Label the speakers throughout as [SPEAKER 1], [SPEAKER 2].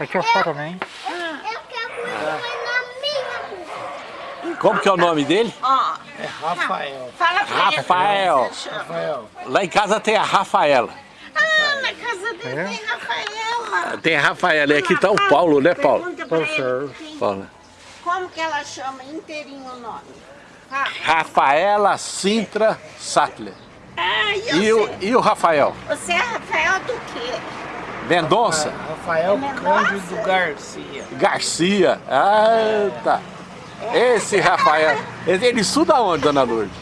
[SPEAKER 1] Aqui é o também.
[SPEAKER 2] Eu quero comer na minha boca.
[SPEAKER 3] Como que é o nome dele?
[SPEAKER 4] Ó,
[SPEAKER 1] É Rafael.
[SPEAKER 4] fala pra ele
[SPEAKER 3] Rafael.
[SPEAKER 1] Rafael.
[SPEAKER 3] Lá em casa tem a Rafaela.
[SPEAKER 4] Ah, na casa dele
[SPEAKER 1] É?
[SPEAKER 4] tem Rafaela.
[SPEAKER 3] Tem a Rafaela. E aqui tá o Paulo, né, Paulo?
[SPEAKER 4] Pergunta pra ele
[SPEAKER 1] Paulo,
[SPEAKER 4] quem-
[SPEAKER 3] Paulo.
[SPEAKER 4] como que ela chama inteirinho o nome. Ah,
[SPEAKER 3] Rafaela Sintra Sattler.
[SPEAKER 4] ah e
[SPEAKER 3] E o, e o Rafael?
[SPEAKER 4] Você é Rafael do quê?
[SPEAKER 3] Mendonça?
[SPEAKER 1] Rafael
[SPEAKER 4] Mendonça?
[SPEAKER 1] Cândido Garcia.
[SPEAKER 3] Garcia. Ah, tá. Esse Rafael. Ele, estuda onde, dona Lourdes?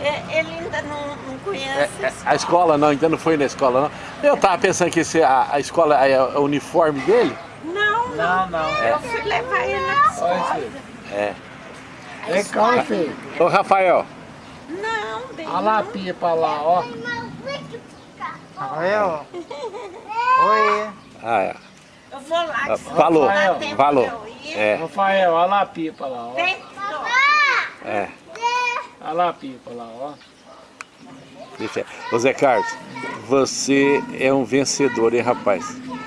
[SPEAKER 4] É, Ele ainda não, não
[SPEAKER 3] É,
[SPEAKER 4] conhece.
[SPEAKER 3] é, a escola não, ainda não foi na escola não. Eu tava pensando que esse, a, a escola é o uniforme dele.
[SPEAKER 4] Não,
[SPEAKER 1] Não, não.
[SPEAKER 4] eu fui levar ele na escola.
[SPEAKER 3] É.
[SPEAKER 1] Vem cá, filho.
[SPEAKER 3] Ô Rafael,
[SPEAKER 4] Não, bem.
[SPEAKER 1] Olha lá a pia pra lá, ó. Rafael. Oi.
[SPEAKER 3] ah, é.
[SPEAKER 4] Eu vou lá. que se
[SPEAKER 3] falou,
[SPEAKER 4] tempo
[SPEAKER 3] falou.
[SPEAKER 4] ir.
[SPEAKER 3] É,
[SPEAKER 1] Rafael, olha lá a pia pra lá, ó.
[SPEAKER 4] Vem,
[SPEAKER 3] é.
[SPEAKER 1] Olha lá a pia pra lá, ó.
[SPEAKER 3] Deixa. Ô Zé Carlos, você é um vencedor, hein, rapaz?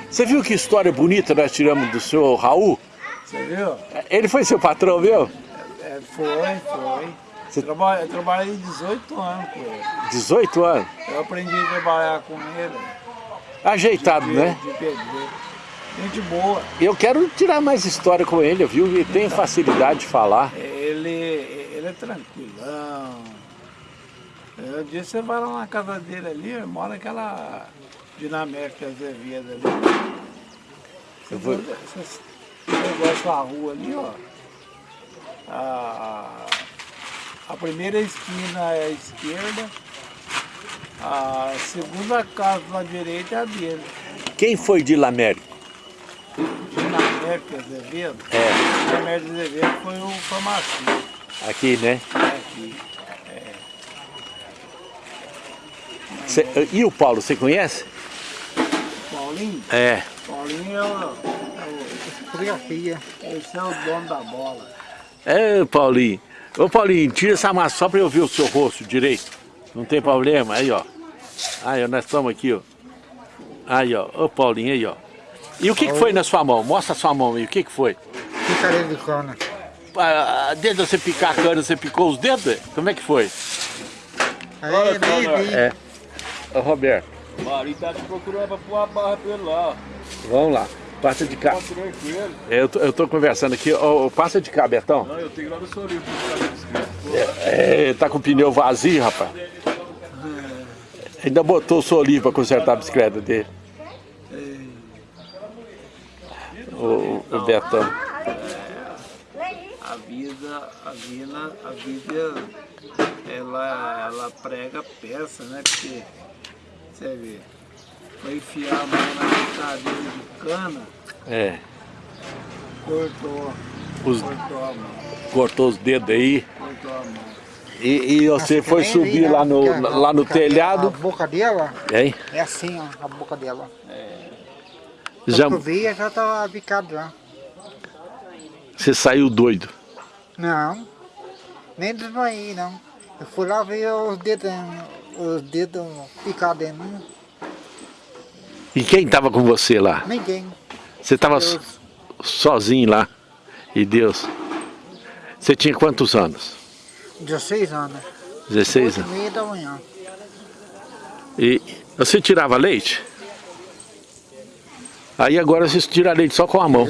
[SPEAKER 3] Você viu que história bonita nós tiramos do senhor Raul?
[SPEAKER 1] Você viu?
[SPEAKER 3] Ele foi seu patrão, viu?
[SPEAKER 1] É, foi, foi. Eu traba- eu trabalhei 18 anos com ele.
[SPEAKER 3] 18 anos.
[SPEAKER 1] Eu aprendi a trabalhar com ele.
[SPEAKER 3] Ajeitado, né?
[SPEAKER 1] De. Gente boa.
[SPEAKER 3] Eu quero tirar mais história com ele, viu? Ele tem facilidade de falar.
[SPEAKER 1] Ele, ele é tranquilão. Um dia você vai lá na casa dele ali, mora aquela dinamérica Azevedo ali.
[SPEAKER 3] Eu vou-
[SPEAKER 1] Você, você gosta da rua ali, ó. A, a primeira esquina é a esquerda. A segunda casa da direita é a dele.
[SPEAKER 3] Quem foi de Lamérico?
[SPEAKER 1] Dinamérica Azevedo.
[SPEAKER 3] É,
[SPEAKER 1] Dinamérica Azevedo foi o farmacista
[SPEAKER 3] aqui, né?
[SPEAKER 1] aqui.
[SPEAKER 3] Cê- e o Paulo, você conhece?
[SPEAKER 1] Paulinho.
[SPEAKER 3] É.
[SPEAKER 1] Paulinho é o, Fotografia. Esse é o dono da bola.
[SPEAKER 3] É, Paulinho. Ô Paulinho, tira essa massa só pra eu ver o seu rosto direito. Não tem problema, aí ó. Aí ó, nós estamos aqui, ó. Aí ó, ô Paulinho, aí ó. E o que, que foi na sua mão? Mostra a sua mão aí, o que, que foi?
[SPEAKER 1] Picareta de cana.
[SPEAKER 3] Ah, Desde você picar a cana, você picou os dedos? Como é que foi?
[SPEAKER 1] Aí, nem vi.
[SPEAKER 3] É. Ô Roberto,
[SPEAKER 5] Mari tá te procurando pra pôr a barra pra ele lá.
[SPEAKER 3] vamos lá. Passa de cá.
[SPEAKER 5] Tranquilo.
[SPEAKER 3] Eu tô, eu tô conversando aqui. Ô, ô, passa de cá, Betão.
[SPEAKER 5] Não, eu tenho que ir lá no seu livro pra ficar inscrito.
[SPEAKER 3] É, tá com o pneu vazio, rapaz. Ainda botou o Solinho pra consertar a bicicleta dele. O, o Betão.
[SPEAKER 1] A vida, a vida, a vida, ela, ela prega peça, né? Porque, você vê, foi enfiar a mão na cadeira de cana,
[SPEAKER 3] É.
[SPEAKER 1] cortou,
[SPEAKER 3] Os,
[SPEAKER 1] cortou a mão,
[SPEAKER 3] cortou os dedos aí.
[SPEAKER 1] cortou a mão.
[SPEAKER 3] E, e você foi subir lá no, lá no
[SPEAKER 6] A
[SPEAKER 3] telhado.
[SPEAKER 6] boca dela
[SPEAKER 3] Hein?
[SPEAKER 6] é assim, ó, a boca dela.
[SPEAKER 3] Já,
[SPEAKER 6] Quando eu via, já tava picado já.
[SPEAKER 3] você saiu doido.
[SPEAKER 6] Não, nem desmaiei, não. Eu fui lá ver os dedos, os dedos picados em mim.
[SPEAKER 3] E quem tava com você lá?
[SPEAKER 6] Ninguém.
[SPEAKER 3] Você tava so-
[SPEAKER 6] Deus.
[SPEAKER 3] sozinho lá. E Deus. Você tinha quantos anos?
[SPEAKER 6] 16 anos.
[SPEAKER 3] 16
[SPEAKER 6] 8 e
[SPEAKER 3] anos.
[SPEAKER 6] meia da manhã.
[SPEAKER 3] E você tirava leite? Aí agora você tira leite só com a mão.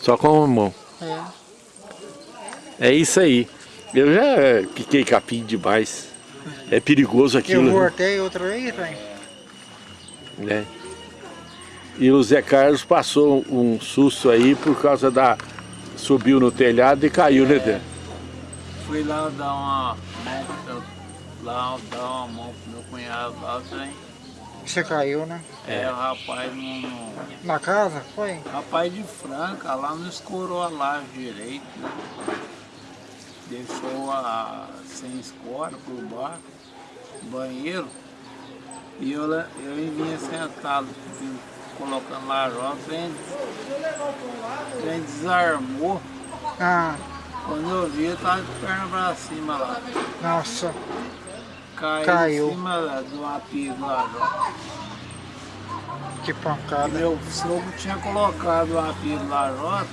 [SPEAKER 3] Só com a mão.
[SPEAKER 6] É.
[SPEAKER 3] É isso aí. Eu já piquei capim demais. É perigoso
[SPEAKER 6] Eu
[SPEAKER 3] aquilo, né?
[SPEAKER 6] voltei outra vez, velho.
[SPEAKER 3] né? E o Zé Carlos passou um susto aí por causa da... Subiu no telhado e caiu, né, Zé?
[SPEAKER 1] Fui lá dar uma mão, pro- lá dar uma mão pro meu cunhado lá, trem.
[SPEAKER 6] Você caiu, né?
[SPEAKER 1] É, o rapaz não,
[SPEAKER 6] Na casa, foi?
[SPEAKER 1] Rapaz de Franca, lá não escorou a laje direito, né? Deixou a sem escora por baixo, banheiro. E eu, lá- eu vinha sentado, vim colocando lajota, o trem, o trem desarmou.
[SPEAKER 6] Ah,
[SPEAKER 1] Quando eu vi, eu tava de perna pra cima lá.
[SPEAKER 6] nossa.
[SPEAKER 1] Caí
[SPEAKER 6] Caiu.
[SPEAKER 1] em cima da- de uma pia do lajota.
[SPEAKER 6] Que pancada.
[SPEAKER 1] Meu sogro tinha colocado a pilha na rota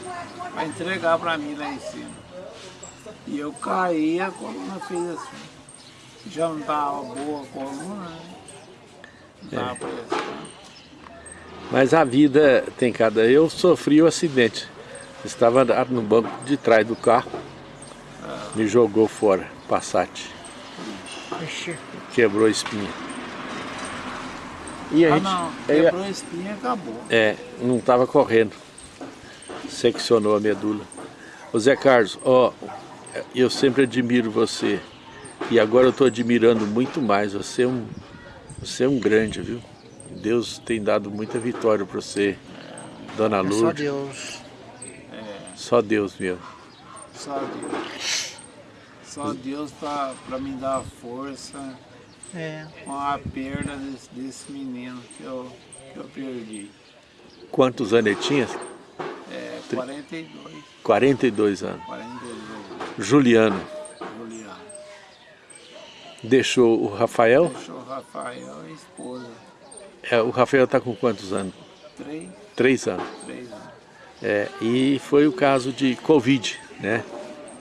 [SPEAKER 1] para entregar para mim lá em cima. E eu caí a coluna fez assim. Já não estava boa a coluna, né? Não estava prestando.
[SPEAKER 3] Mas a vida tem cada... Eu sofri o acidente. Estava no banco de trás do carro. Me jogou fora, Passat.
[SPEAKER 6] Ixi,
[SPEAKER 3] Quebrou a espinha. E a
[SPEAKER 1] Ah
[SPEAKER 3] gente...
[SPEAKER 1] não,
[SPEAKER 3] aí-
[SPEAKER 1] quebrou a espinha e acabou.
[SPEAKER 3] É, não estava correndo. Seccionou a medula. Ô Zé Carlos, ó, eu sempre admiro você. E agora eu estou admirando muito mais. Você é um, você é um grande, viu? Deus tem dado muita vitória para você, Dona
[SPEAKER 6] é só
[SPEAKER 3] Lourdes.
[SPEAKER 6] Deus.
[SPEAKER 3] Só Deus meu.
[SPEAKER 1] Só Deus. Só Deus para me dar força
[SPEAKER 6] É.
[SPEAKER 1] com a perda desse, desse menino que eu, que eu perdi.
[SPEAKER 3] Quantos anos ele tinha?
[SPEAKER 1] É 42,
[SPEAKER 3] 42 anos.
[SPEAKER 1] 42
[SPEAKER 3] Juliano.
[SPEAKER 1] Juliano.
[SPEAKER 3] Deixou o Rafael.
[SPEAKER 1] Deixou o Rafael e a esposa.
[SPEAKER 3] É, o Rafael está com quantos anos?
[SPEAKER 1] Três,
[SPEAKER 3] Três anos.
[SPEAKER 1] três anos.
[SPEAKER 3] É, e foi o caso de Covid, né?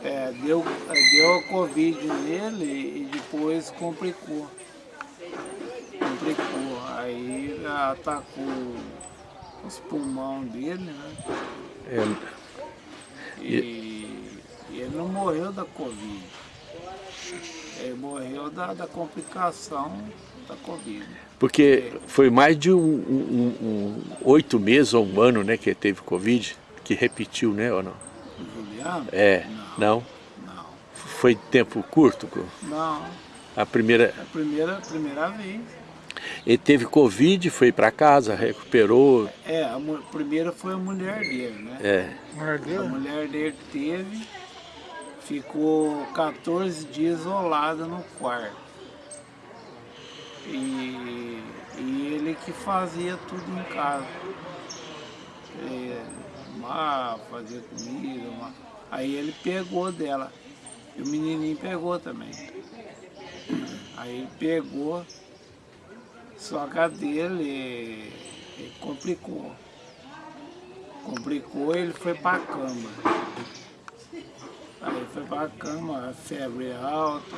[SPEAKER 1] É, deu, deu a Covid nele e depois complicou. Complicou. Aí atacou os pulmões dele, né?
[SPEAKER 3] É,
[SPEAKER 1] E, e ele não morreu da Covid. Ele morreu da, da complicação da Covid.
[SPEAKER 3] Porque foi mais de um, um- um- um- oito meses ou um ano, né, que ele teve Covid, que repetiu, né, ou não?
[SPEAKER 1] Juliano?
[SPEAKER 3] É, não?
[SPEAKER 1] Não.
[SPEAKER 3] Foi tempo curto?
[SPEAKER 1] Não.
[SPEAKER 3] A primeira,
[SPEAKER 1] É a primeira, primeira vez.
[SPEAKER 3] ele teve Covid, foi para casa, recuperou,
[SPEAKER 1] É, a primeira foi a mulher dele, né?
[SPEAKER 3] é,
[SPEAKER 1] A mulher dele teve, ficou 14 dias isolada no quarto. E, e ele que fazia tudo em casa. É, arrumar, fazer comida, arrumar. aí ele pegou dela. E o menininho pegou também. Aí ele pegou, só que a dele complicou. Complicou ele foi pra cama. Aí foi pra cama, febre alta,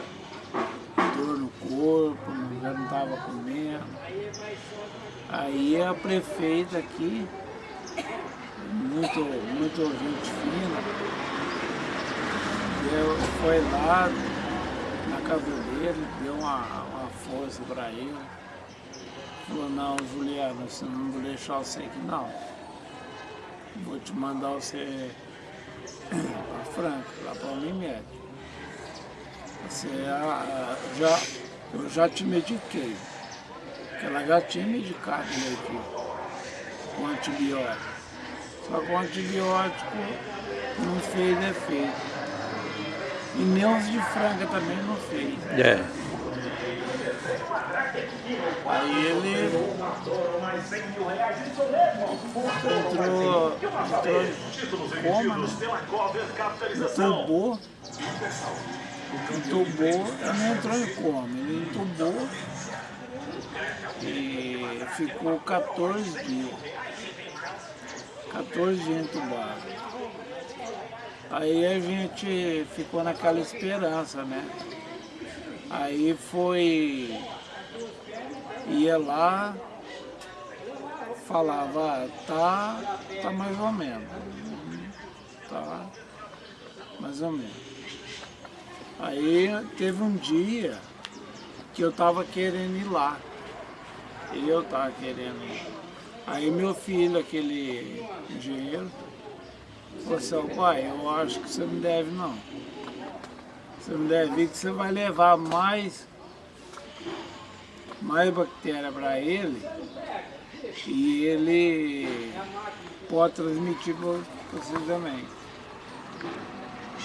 [SPEAKER 1] dor no corpo, já não tava comendo. Aí a prefeita aqui, muito, muito gente fina, foi lá na dele, deu uma, uma força pra ele. Falou, não, Juliana, você não vou deixar você aqui não. Vou te mandar você para Franca, lá para Unimed. Você ah, ah, já, eu já te mediquei. Porque ela já tinha medicado ele aqui com antibiótico. Só que o antibiótico não fez efeito. E nem os de Franca também não fez.
[SPEAKER 3] é.
[SPEAKER 1] Aí ele entrou, entrou coma, entubou, entubou, não entrou em coma, ele entubou e ficou 14 dias, 14 dias entubado. Aí a gente ficou naquela esperança, né? Aí foi ia lá, falava, "Ah, tá, tá mais ou menos. Tá mais ou menos. Aí teve um dia que eu tava querendo ir lá. Eu tava querendo ir. Aí meu filho, aquele engenheiro, falou assim, "Ó, pai, eu acho que você não deve não. Você não deve ir que você vai levar mais mais bactéria para ele e ele pode transmitir para você também.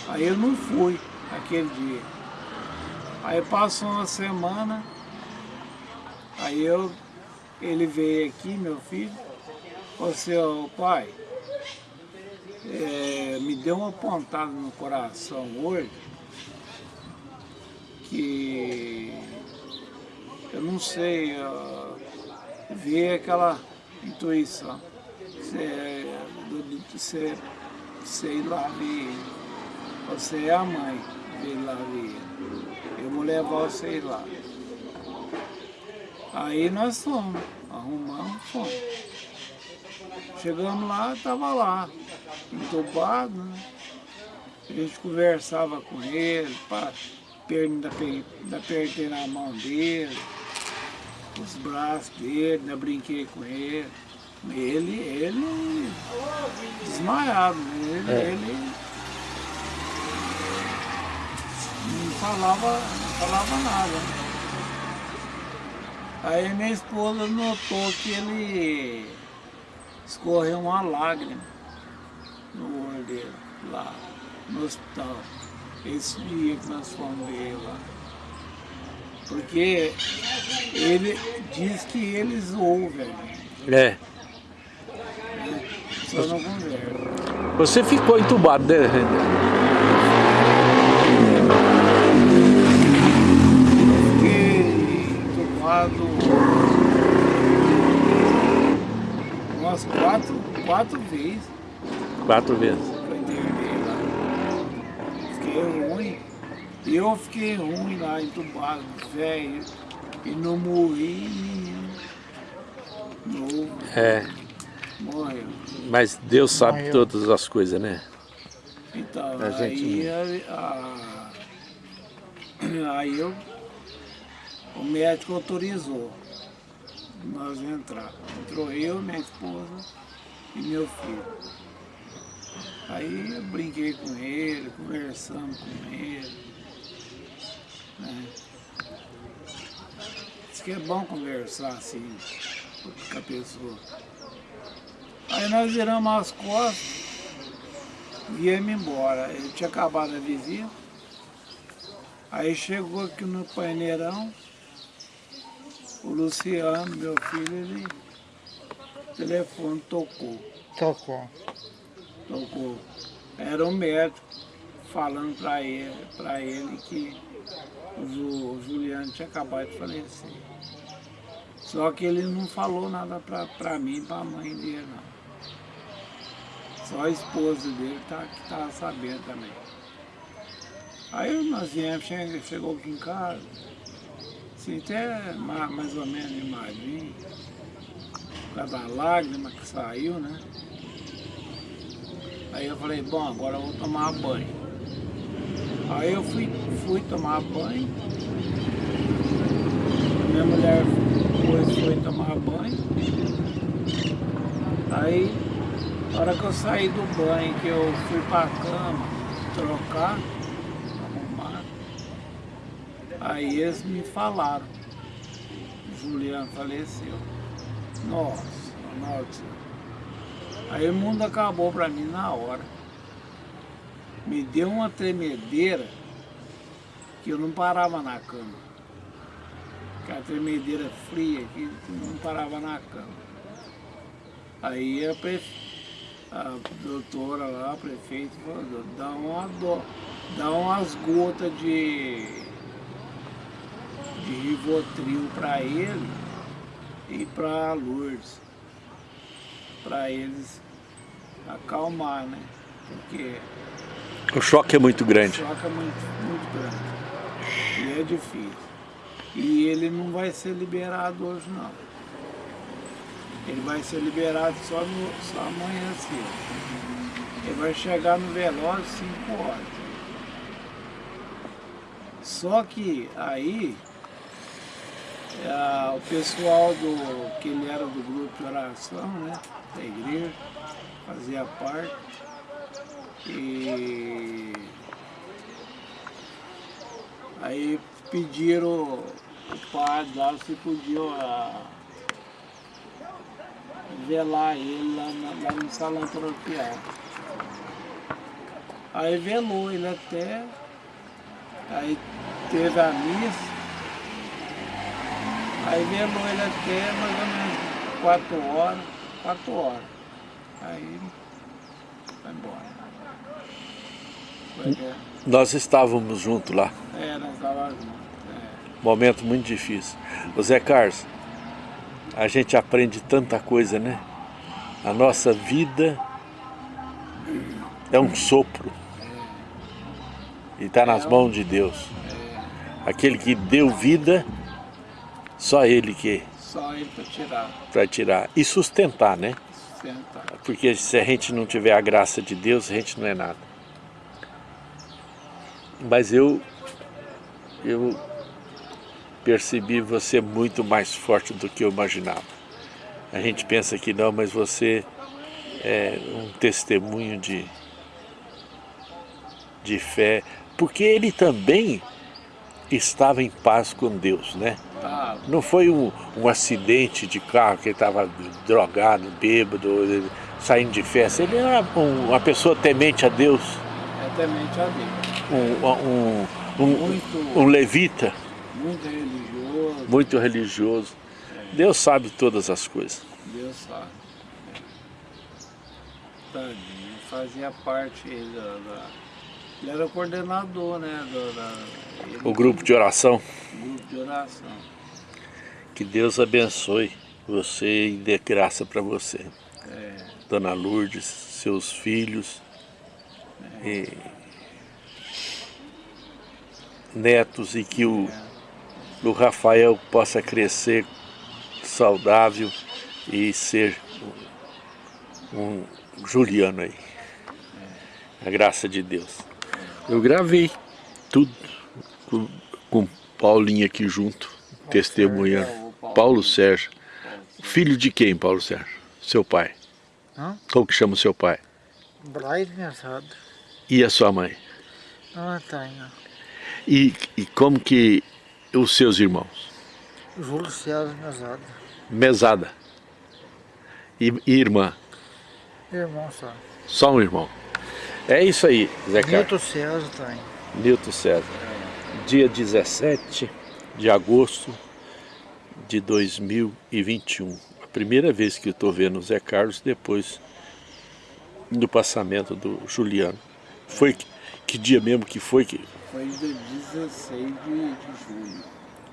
[SPEAKER 1] Aí eu não fui aquele dia. Aí passou uma semana, aí eu, ele veio aqui, meu filho, falou assim, "Ô, pai, é, me deu uma pontada no coração hoje, que eu não sei, uh, ver aquela intuição. Você, você, você ir lá ver. Você é a mãe de ir lá ver. Eu vou levar você lá. Aí nós fomos, arrumamos, fomos. Chegamos lá, estava lá, entubado, né? A gente conversava com ele, pá, ape- ainda apertei na mão dele, os braços dele, ainda brinquei com ele. Ele, ele desmaiado, né? ele,
[SPEAKER 3] É.
[SPEAKER 1] ele não falava, não falava nada. Aí minha esposa notou que ele escorreu uma lágrima no olho dele, lá no hospital. Esse dia que nós fomos ver lá. Porque ele diz que eles ouvem,
[SPEAKER 3] É.
[SPEAKER 1] só não conversa.
[SPEAKER 3] Você ficou entubado, né?
[SPEAKER 1] Fiquei entubado umas quatro, quatro vezes.
[SPEAKER 3] Quatro vezes.
[SPEAKER 1] pra internei lá. Fiquei ruim. E eu fiquei ruim lá, entubado, velho. E não morri, menino. Novo,
[SPEAKER 3] É.
[SPEAKER 1] morreu.
[SPEAKER 3] Mas Deus sabe
[SPEAKER 6] Morreu.
[SPEAKER 3] todas as coisas, né?
[SPEAKER 1] Então,
[SPEAKER 3] A gente
[SPEAKER 1] aí, a, a- aí eu, o médico autorizou nós entrar. Entrou eu, minha esposa e meu filho. Aí eu brinquei com ele, conversamos com ele. Né? Diz que é bom conversar assim com a pessoa. Aí nós viramos as costas viemos embora. Ele tinha acabado a visita. Aí chegou aqui no paineirão, o Luciano, meu filho, ele o telefone tocou,
[SPEAKER 6] Tocou.
[SPEAKER 1] tocou. Era o médico falando para ele, pra ele que Ju- o Juliano tinha acabado de falecer. Só que ele não falou nada para mim e mãe dele, não. Só a esposa dele tá, que estava sabendo também. Aí nós viemos, chegou, chegou aqui em casa, assim, até ma- mais ou menos animadinho, por causa da lágrima que saiu, né? Aí eu falei, bom, agora eu vou tomar banho. Aí eu fui, fui tomar banho, minha mulher foi, foi tomar banho, aí na hora que eu saí do banho, que eu fui pra cama trocar, arrumar, aí eles me falaram, Juliano faleceu. Nossa, nossa. Aí o mundo acabou pra mim na hora. Me deu uma tremedeira que eu não parava na cama. Aquela tremedeira fria que não parava na cama. Aí a, prefe- a doutora lá, a prefeita, falou, dá uma dó, dá umas gotas de, de Rivotril para ele e para Lourdes. Para eles acalmar, né? Porque
[SPEAKER 3] O choque é muito
[SPEAKER 1] o
[SPEAKER 3] grande.
[SPEAKER 1] choque é muito, muito grande. É difícil. E ele não vai ser liberado hoje não. Ele vai ser liberado só, no, só amanhã cedo. Ele vai chegar no velório 5 horas. Só que aí é, o pessoal do. que ele era do grupo de oração, né? Da igreja, fazia parte. E aí pediram o padre lá se podia ah, velar ele lá, na- lá no salão paroquial. Aí velou ele até, aí teve a missa, aí velou ele até mais ou menos quatro horas, quatro horas. Aí foi embora. Foi.
[SPEAKER 3] Nós estávamos juntos lá.
[SPEAKER 1] É, nós estávamos juntos. É.
[SPEAKER 3] Momento muito difícil. O Zé Carlos, a gente aprende tanta coisa, né? A nossa vida é um sopro. E está nas mãos de Deus. Aquele que deu vida, só Ele que
[SPEAKER 1] Só ele para tirar,
[SPEAKER 3] vai tirar. E sustentar, né?
[SPEAKER 1] sustentar.
[SPEAKER 3] Porque se a gente não tiver a graça de Deus, a gente não é nada. Mas eu, eu percebi você muito mais forte do que eu imaginava. A gente pensa que não, mas você é um testemunho de, de fé. Porque ele também estava em paz com Deus, né? Não foi um, um acidente de carro que ele estava drogado, bêbado, saindo de festa. Ele era um- uma pessoa temente a Deus,
[SPEAKER 1] é temente a Deus.
[SPEAKER 3] um, um, um,
[SPEAKER 1] Muito,
[SPEAKER 3] um levita,
[SPEAKER 1] muito religioso,
[SPEAKER 3] muito religioso. Deus sabe todas as coisas.
[SPEAKER 1] Deus sabe. Tadinho, fazia parte da, da- Ele era o coordenador, né? Do, da, ele-
[SPEAKER 3] O grupo de oração,
[SPEAKER 1] grupo de oração.
[SPEAKER 3] que Deus abençoe você e dê graça para você.
[SPEAKER 1] É,
[SPEAKER 3] Dona Lourdes, seus filhos, e netos e que o, o Rafael possa crescer saudável e ser um, Juliano aí. A graça de Deus. Eu gravei tudo com, com Paulinho aqui junto, testemunhando.
[SPEAKER 1] Paulo.
[SPEAKER 3] Paulo Sérgio. Filho de quem, Paulo Sérgio? Seu pai.
[SPEAKER 6] Hã?
[SPEAKER 3] Como que chama o seu pai?
[SPEAKER 6] Brian Mensado.
[SPEAKER 3] E a sua mãe?
[SPEAKER 6] Não tenho.
[SPEAKER 3] E, e como que os seus irmãos?
[SPEAKER 6] Júlio César Mensado.
[SPEAKER 3] Mesada. E, e irmã?
[SPEAKER 6] Irmão só.
[SPEAKER 3] Só um irmão. É isso aí, Zé Carlos.
[SPEAKER 6] Nilton César tem.
[SPEAKER 3] Nilton César. Dia 17 de agosto de 2021. A primeira vez que eu estou vendo o Zé Carlos depois do passamento do Juliano. Foi que, dia mesmo que foi? Que,
[SPEAKER 1] Foi dia 16 de, de julho.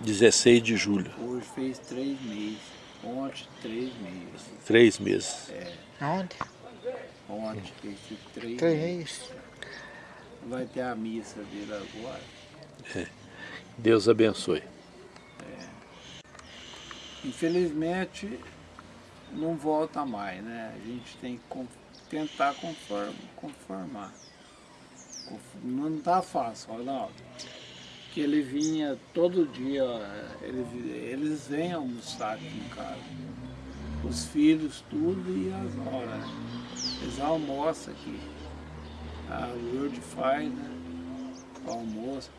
[SPEAKER 3] 16 de julho.
[SPEAKER 1] Hoje fez três meses. Ontem, três meses.
[SPEAKER 3] Três meses.
[SPEAKER 6] Onde?
[SPEAKER 1] Ontem fez três,
[SPEAKER 6] Três
[SPEAKER 1] meses. Vai ter a missa dele agora.
[SPEAKER 3] Deus abençoe.
[SPEAKER 1] Infelizmente, não volta mais, né? A gente tem que tentar conform- conformar. Não tá fácil, Ronaldo. Que ele vinha todo dia, ele eles vêm almoçar aqui em casa. Os filhos, tudo e as noras. né? Eles almoçam aqui. A Lourdes faz, né? O almoço.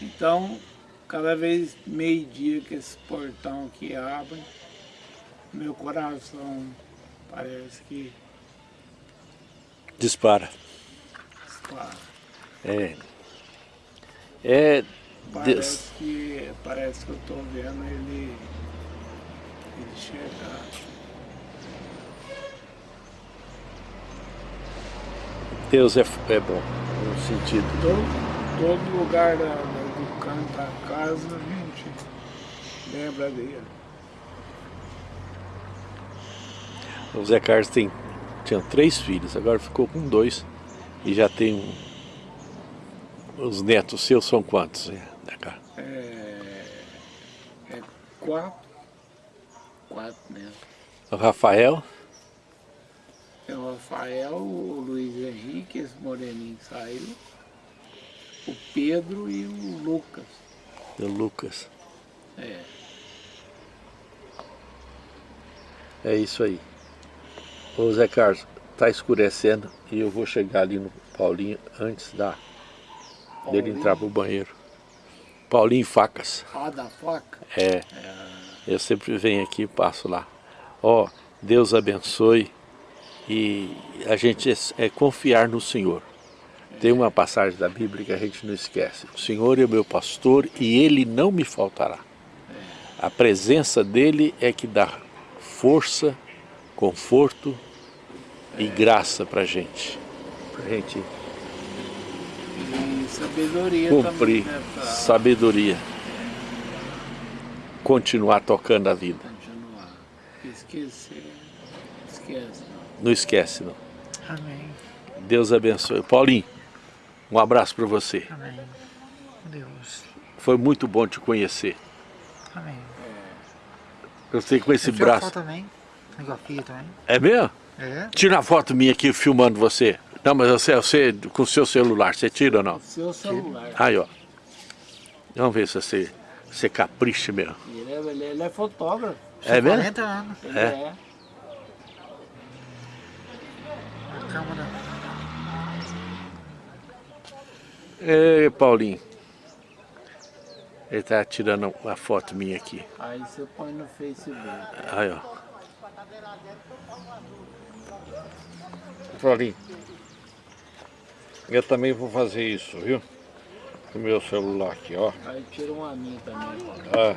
[SPEAKER 1] Então, cada vez meio-dia que esse portão aqui abre, meu coração parece que
[SPEAKER 3] Dispara.
[SPEAKER 1] dispara.
[SPEAKER 3] É. É. Deus.
[SPEAKER 1] Parece que, parece que eu estou vendo ele, ele chegar.
[SPEAKER 3] Deus é, é bom. No sentido.
[SPEAKER 1] Todo, todo lugar da, da- do canto da casa a gente lembra dele.
[SPEAKER 3] O Zé Carlos tem, tinha três filhos, agora ficou com dois. E já tem um. Os netos seus são quantos? Carlos?
[SPEAKER 1] É, é quatro, quatro mesmo.
[SPEAKER 3] O Rafael,
[SPEAKER 1] É o Rafael, o Luiz Henrique, esse moreninho que saiu, o Pedro e o Lucas.
[SPEAKER 3] e o Lucas.
[SPEAKER 1] É,
[SPEAKER 3] É isso aí. Ô Zé Carlos, tá escurecendo e eu vou chegar ali no Paulinho antes da, dele entrar pro banheiro. Paulinho Facas.
[SPEAKER 1] a da faca.
[SPEAKER 3] É. Eu sempre venho aqui e passo lá. Ó, Deus abençoe e a gente é, é confiar no Senhor. Tem uma passagem da Bíblia que a gente não esquece. O Senhor é o meu pastor e ele não me faltará. A presença dele é que dá força, conforto e graça pra gente. Pra gente
[SPEAKER 1] sabedoria
[SPEAKER 3] cumprir
[SPEAKER 1] também, né? Pra
[SPEAKER 3] sabedoria. Continuar tocando a vida.
[SPEAKER 1] continuar. esquecer. Esquece.
[SPEAKER 3] Não esquece, não.
[SPEAKER 6] Amém.
[SPEAKER 3] Deus abençoe. Paulinho, um abraço para você.
[SPEAKER 6] Amém. Deus.
[SPEAKER 3] Foi muito bom te conhecer.
[SPEAKER 6] Amém.
[SPEAKER 3] Eu sei que com esse braço...
[SPEAKER 6] foto também. Igual a filha também.
[SPEAKER 3] É mesmo?
[SPEAKER 6] É.
[SPEAKER 3] Tira uma foto minha aqui filmando você. Não, mas você, você com o seu celular, você tira ou não?
[SPEAKER 1] Seu celular.
[SPEAKER 3] Aí, ó. Vamos ver se você, você capricha mesmo.
[SPEAKER 1] Ele é, ele, ele é fotógrafo.
[SPEAKER 3] É mesmo?
[SPEAKER 6] 40 anos.
[SPEAKER 3] É?
[SPEAKER 1] é.
[SPEAKER 6] A câmera.
[SPEAKER 3] Ei, Paulinho. Ele tá tirando uma foto minha aqui.
[SPEAKER 1] Aí você põe no Facebook.
[SPEAKER 3] Aí, ó. Paulinho. Eu também vou fazer isso, viu? Com o meu celular aqui, ó.
[SPEAKER 1] Aí tira um a mim também.
[SPEAKER 3] Ah,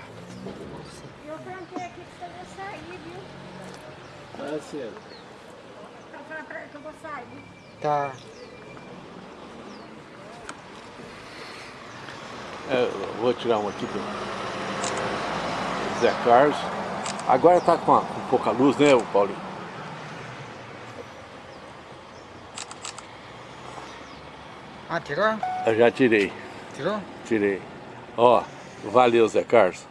[SPEAKER 2] Eu tranquei aqui pra você sair, viu?
[SPEAKER 1] Tá cedo.
[SPEAKER 2] Eu falei pra ele que eu vou sair.
[SPEAKER 6] Tá.
[SPEAKER 3] é, eu vou tirar uma aqui do Zé Carlos. Agora tá com, a- com pouca luz, né, o Paulinho?
[SPEAKER 6] Ah, tirou?
[SPEAKER 3] Eu já tirei,
[SPEAKER 6] Tirou?
[SPEAKER 3] tirei. Ó, valeu, Zé Carlos.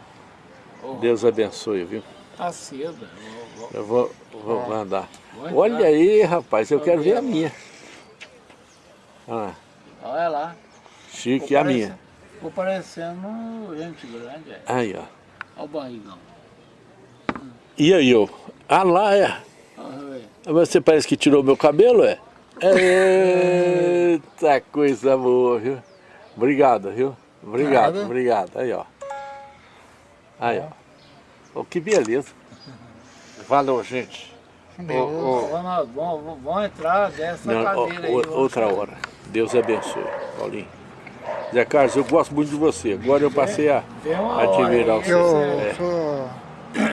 [SPEAKER 1] Ô,
[SPEAKER 3] Deus abençoe, viu?
[SPEAKER 1] Tá cedo. Vou- vou-
[SPEAKER 3] Eu vou, vou
[SPEAKER 1] vou entrar.
[SPEAKER 3] Olha aí, rapaz, eu quero ver a minha. Ah,
[SPEAKER 1] Olha lá.
[SPEAKER 3] chique, a minha.
[SPEAKER 1] Ficou parecendo gente grande. É.
[SPEAKER 3] Aí, ó.
[SPEAKER 1] Olha o barrigão.
[SPEAKER 3] E aí, eu? Ah, lá é. Você parece que tirou meu cabelo, é? Eita coisa boa, viu? Obrigado, viu? Obrigado,
[SPEAKER 6] Nada.
[SPEAKER 3] obrigado. Aí, ó. Aí, ó. Oh, que beleza. Valeu, gente.
[SPEAKER 6] Deus.
[SPEAKER 3] Ô, ô,
[SPEAKER 1] Vamos, vamos, vamos entrar dessa
[SPEAKER 3] Não,
[SPEAKER 1] cadeira aí.
[SPEAKER 3] outra
[SPEAKER 1] sair.
[SPEAKER 3] hora. Deus abençoe, Paulinho. Zé Carlos, eu gosto muito de você. Agora eu passei a admirar.
[SPEAKER 6] Eu
[SPEAKER 3] É.
[SPEAKER 6] sou